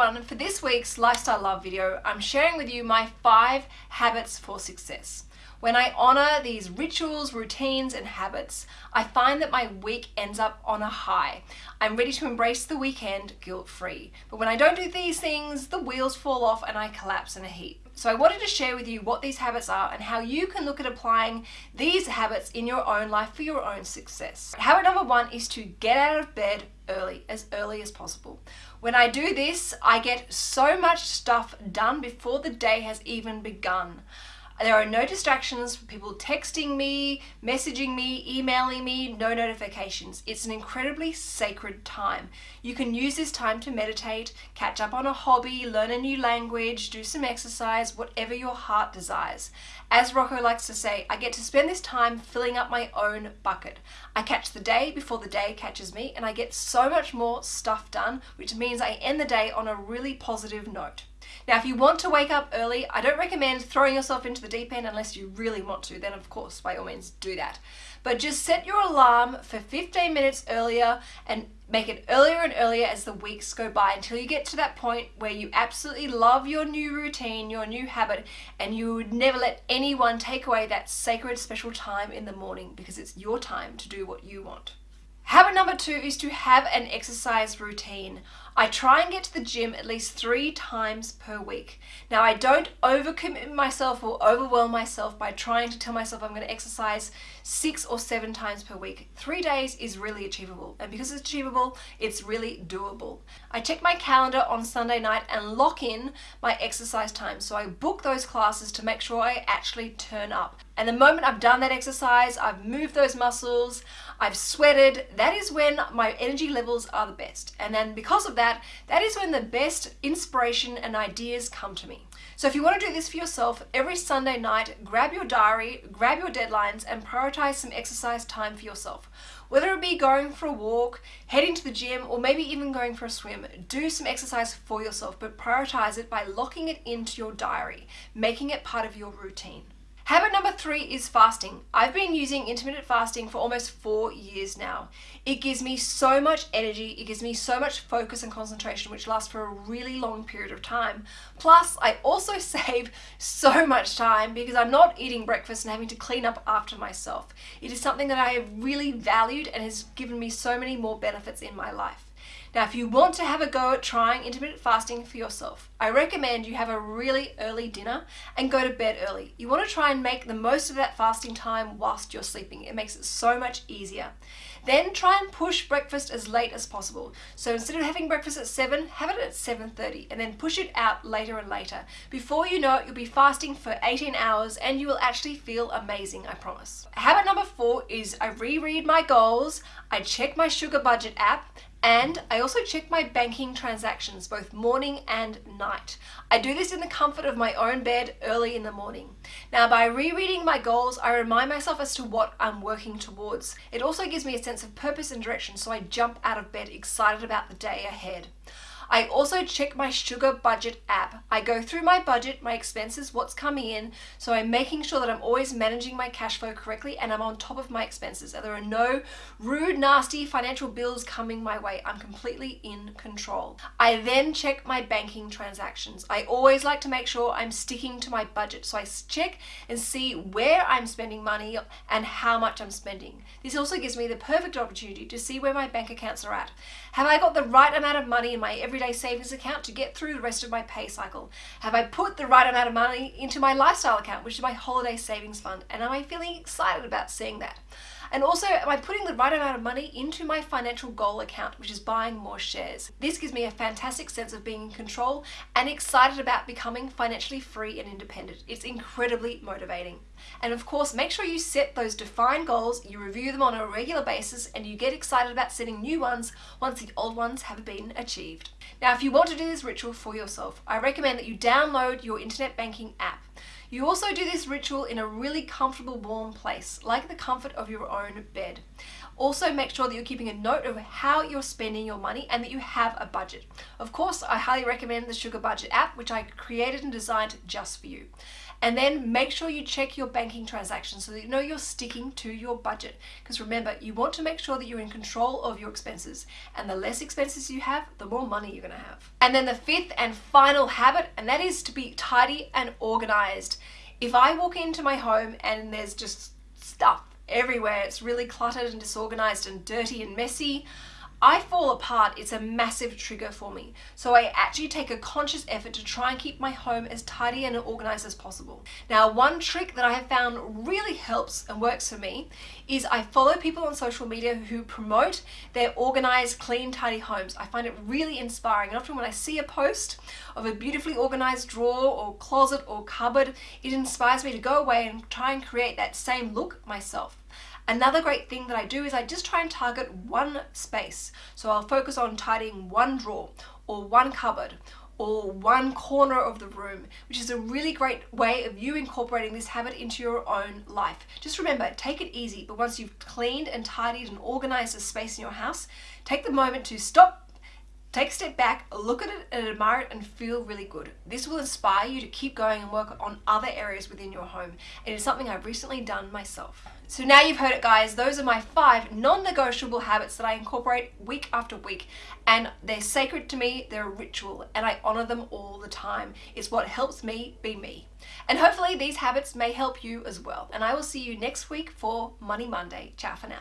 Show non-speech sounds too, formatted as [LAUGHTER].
everyone, for this week's Lifestyle Love video, I'm sharing with you my five habits for success. When I honor these rituals, routines, and habits, I find that my week ends up on a high. I'm ready to embrace the weekend guilt-free. But when I don't do these things, the wheels fall off and I collapse in a heap. So I wanted to share with you what these habits are and how you can look at applying these habits in your own life for your own success. Habit number one is to get out of bed early, as early as possible. When I do this, I get so much stuff done before the day has even begun. There are no distractions, people texting me, messaging me, emailing me, no notifications. It's an incredibly sacred time. You can use this time to meditate, catch up on a hobby, learn a new language, do some exercise, whatever your heart desires. As Rocco likes to say, I get to spend this time filling up my own bucket. I catch the day before the day catches me and I get so much more stuff done, which means I end the day on a really positive note. Now, if you want to wake up early, I don't recommend throwing yourself into the deep end unless you really want to. Then, of course, by all means, do that. But just set your alarm for 15 minutes earlier and make it earlier and earlier as the weeks go by until you get to that point where you absolutely love your new routine, your new habit, and you would never let anyone take away that sacred special time in the morning because it's your time to do what you want. Habit number two is to have an exercise routine. I try and get to the gym at least three times per week. Now I don't overcommit myself or overwhelm myself by trying to tell myself I'm going to exercise six or seven times per week. Three days is really achievable and because it's achievable it's really doable. I check my calendar on Sunday night and lock in my exercise time so I book those classes to make sure I actually turn up. And the moment I've done that exercise, I've moved those muscles, I've sweated, that is when my energy levels are the best. And then because of that that, is when the best inspiration and ideas come to me. So if you want to do this for yourself, every Sunday night, grab your diary, grab your deadlines, and prioritize some exercise time for yourself. Whether it be going for a walk, heading to the gym, or maybe even going for a swim, do some exercise for yourself, but prioritize it by locking it into your diary, making it part of your routine. Habit number three is fasting. I've been using intermittent fasting for almost four years now. It gives me so much energy, it gives me so much focus and concentration, which lasts for a really long period of time. Plus, I also [LAUGHS] save so much time because I'm not eating breakfast and having to clean up after myself. It is something that I have really valued and has given me so many more benefits in my life. Now, if you want to have a go at trying intermittent fasting for yourself, I recommend you have a really early dinner and go to bed early. You want to try and make the most of that fasting time whilst you're sleeping. It makes it so much easier. Then try and push breakfast as late as possible. So instead of having breakfast at 7, have it at 7.30 and then push it out later and later. Before you know it, you'll be fasting for 18 hours and you will actually feel amazing, I promise. Habit number 4 is I reread my goals, I check my sugar budget app, and I also check my banking transactions both morning and night. I do this in the comfort of my own bed early in the morning. Now by rereading my goals, I remind myself as to what I'm working towards. It also gives me a sense of purpose and direction so I jump out of bed excited about the day ahead. I also check my sugar budget app. I go through my budget, my expenses, what's coming in, so I'm making sure that I'm always managing my cash flow correctly and I'm on top of my expenses. There are no rude, nasty financial bills coming my way. I'm completely in control. I then check my banking transactions. I always like to make sure I'm sticking to my budget. So I check and see where I'm spending money and how much I'm spending. This also gives me the perfect opportunity to see where my bank accounts are at. Have I got the right amount of money in my everyday everyday savings account to get through the rest of my pay cycle? Have I put the right amount of money into my lifestyle account, which is my holiday savings fund? And am I feeling excited about seeing that? And also, am I putting the right amount of money into my financial goal account, which is buying more shares? This gives me a fantastic sense of being in control and excited about becoming financially free and independent. It's incredibly motivating. And of course, make sure you set those defined goals, you review them on a regular basis, and you get excited about setting new ones once the old ones have been achieved. Now, if you want to do this ritual for yourself, I recommend that you download your internet banking app. You also do this ritual in a really comfortable warm place, like the comfort of your own bed. Also make sure that you're keeping a note of how you're spending your money and that you have a budget. Of course, I highly recommend the Sugar Budget app, which I created and designed just for you. And then make sure you check your banking transactions so that you know you're sticking to your budget. Because remember, you want to make sure that you're in control of your expenses. And the less expenses you have, the more money you're going to have. And then the fifth and final habit, and that is to be tidy and organized. If I walk into my home and there's just stuff everywhere, it's really cluttered and disorganized and dirty and messy, I fall apart, it's a massive trigger for me. So I actually take a conscious effort to try and keep my home as tidy and organized as possible. Now, one trick that I have found really helps and works for me is I follow people on social media who promote their organized, clean, tidy homes. I find it really inspiring. And often when I see a post of a beautifully organized drawer or closet or cupboard, it inspires me to go away and try and create that same look myself. Another great thing that I do is I just try and target one space. So I'll focus on tidying one drawer or one cupboard or one corner of the room, which is a really great way of you incorporating this habit into your own life. Just remember, take it easy, but once you've cleaned and tidied and organized a space in your house, take the moment to stop Take a step back, look at it and admire it and feel really good. This will inspire you to keep going and work on other areas within your home. It is something I've recently done myself. So now you've heard it guys, those are my five non-negotiable habits that I incorporate week after week and they're sacred to me, they're a ritual and I honor them all the time. It's what helps me be me. And hopefully these habits may help you as well. And I will see you next week for Money Monday. Ciao for now.